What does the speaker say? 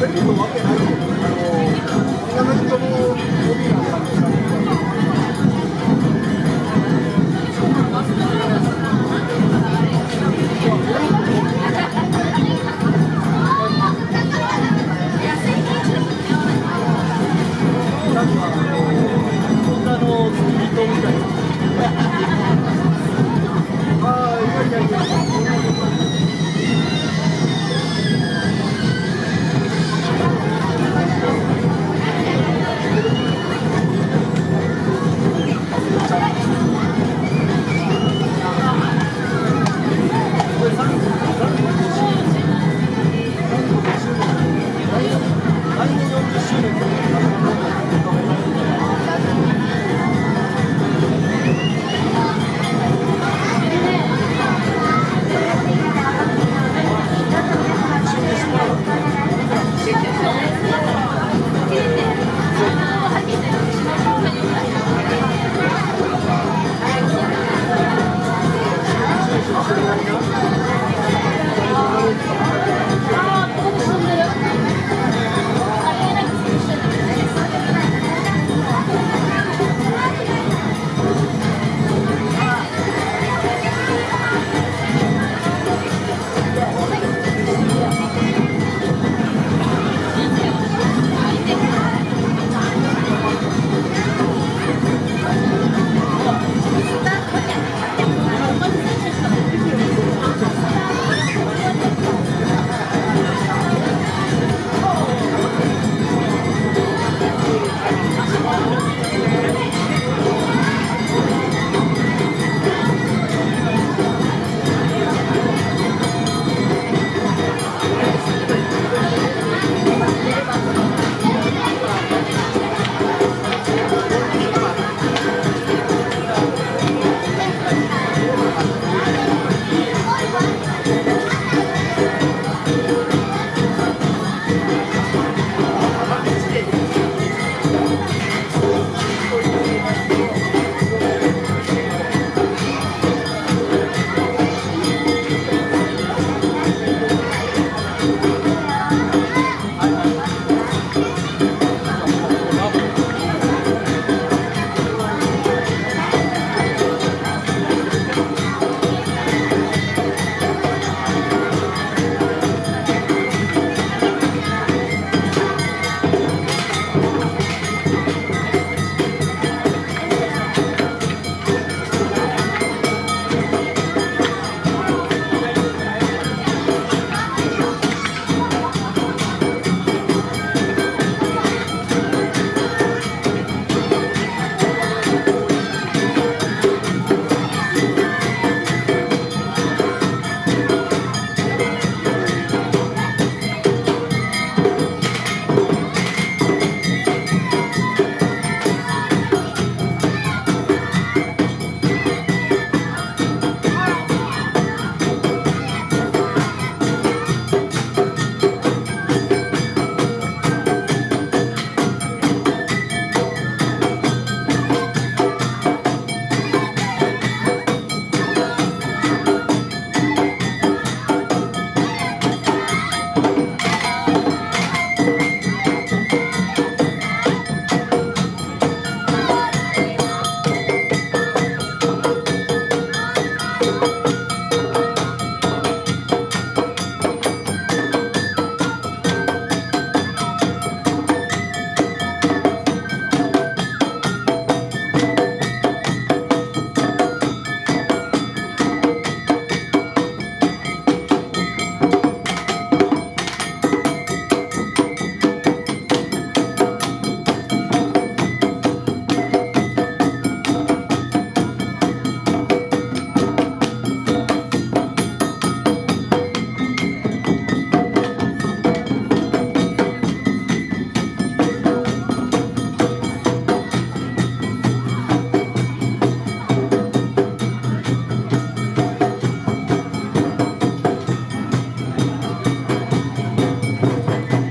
拿着这个往电台走。